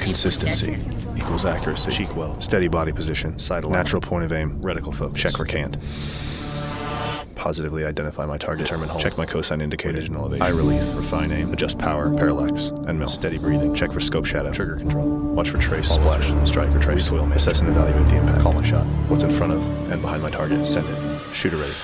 Consistency equals accuracy. Cheek weld. Steady body position. Sight alignment. Natural point of aim. Reticle focus. Check for cant Positively identify my target. Determine hold. Check my cosine indicator. Vision elevation. Eye relief. Refine aim. Adjust power. Parallax. And mill. Steady breathing. Check for scope shadow. Trigger control. Watch for trace. Splash. Strike or trace. Recoil. Assess and evaluate the impact. Call my shot. What's in front of and behind my target. Send it. Shooter ready.